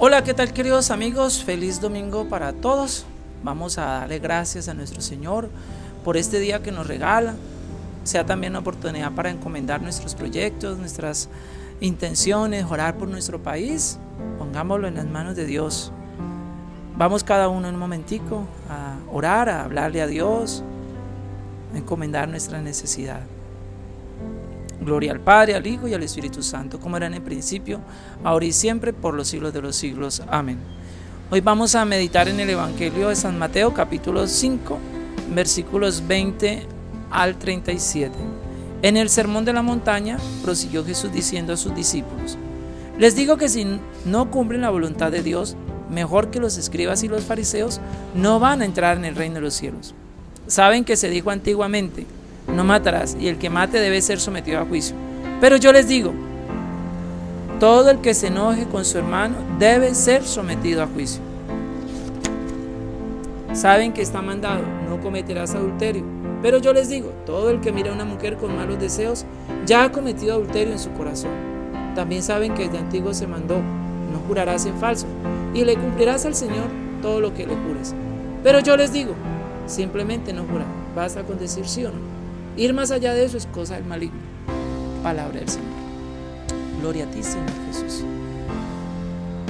Hola, ¿qué tal queridos amigos? Feliz domingo para todos. Vamos a darle gracias a nuestro Señor por este día que nos regala. Sea también una oportunidad para encomendar nuestros proyectos, nuestras intenciones, orar por nuestro país. Pongámoslo en las manos de Dios. Vamos cada uno en un momentico a orar, a hablarle a Dios, a encomendar nuestra necesidad. Gloria al Padre, al Hijo y al Espíritu Santo, como era en el principio, ahora y siempre, por los siglos de los siglos. Amén. Hoy vamos a meditar en el Evangelio de San Mateo, capítulo 5, versículos 20 al 37. En el Sermón de la Montaña, prosiguió Jesús diciendo a sus discípulos, Les digo que si no cumplen la voluntad de Dios, mejor que los escribas y los fariseos, no van a entrar en el reino de los cielos. Saben que se dijo antiguamente, no matarás, y el que mate debe ser sometido a juicio. Pero yo les digo, todo el que se enoje con su hermano debe ser sometido a juicio. Saben que está mandado, no cometerás adulterio. Pero yo les digo, todo el que mira a una mujer con malos deseos ya ha cometido adulterio en su corazón. También saben que desde antiguo se mandó, no jurarás en falso, y le cumplirás al Señor todo lo que le jures. Pero yo les digo, simplemente no jurar, basta con decir sí o no. Ir más allá de eso es cosa del maligno. Palabra del Señor. Gloria a ti, Señor Jesús.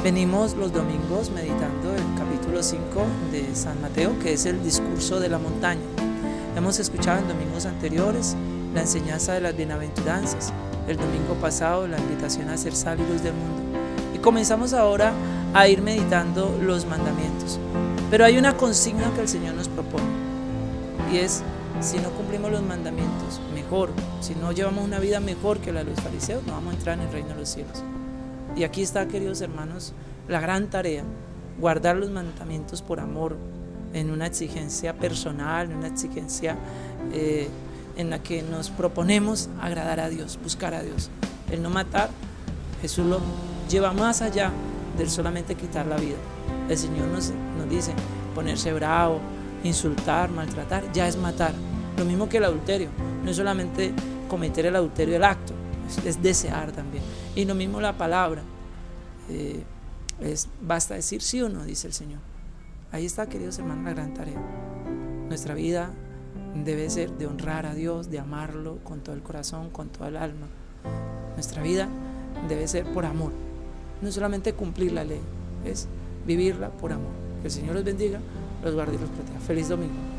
Venimos los domingos meditando el capítulo 5 de San Mateo, que es el discurso de la montaña. Hemos escuchado en domingos anteriores la enseñanza de las bienaventuranzas, el domingo pasado la invitación a ser sal y luz del mundo. Y comenzamos ahora a ir meditando los mandamientos. Pero hay una consigna que el Señor nos propone y es si no cumplimos los mandamientos, mejor, si no llevamos una vida mejor que la de los fariseos, no vamos a entrar en el reino de los cielos. Y aquí está, queridos hermanos, la gran tarea, guardar los mandamientos por amor, en una exigencia personal, en una exigencia eh, en la que nos proponemos agradar a Dios, buscar a Dios. El no matar, Jesús lo lleva más allá del solamente quitar la vida. El Señor nos, nos dice, ponerse bravo, insultar, maltratar, ya es matar. Lo mismo que el adulterio, no es solamente cometer el adulterio el acto, es, desear también. Y lo mismo la palabra, eh, es, basta decir sí o no, dice el Señor. Ahí está, queridos hermanos, la gran tarea. Nuestra vida debe ser de honrar a Dios, de amarlo con todo el corazón, con toda el alma. Nuestra vida debe ser por amor, no solamente cumplir la ley, es vivirla por amor. Que el Señor los bendiga, los guarde y los proteja. Feliz domingo.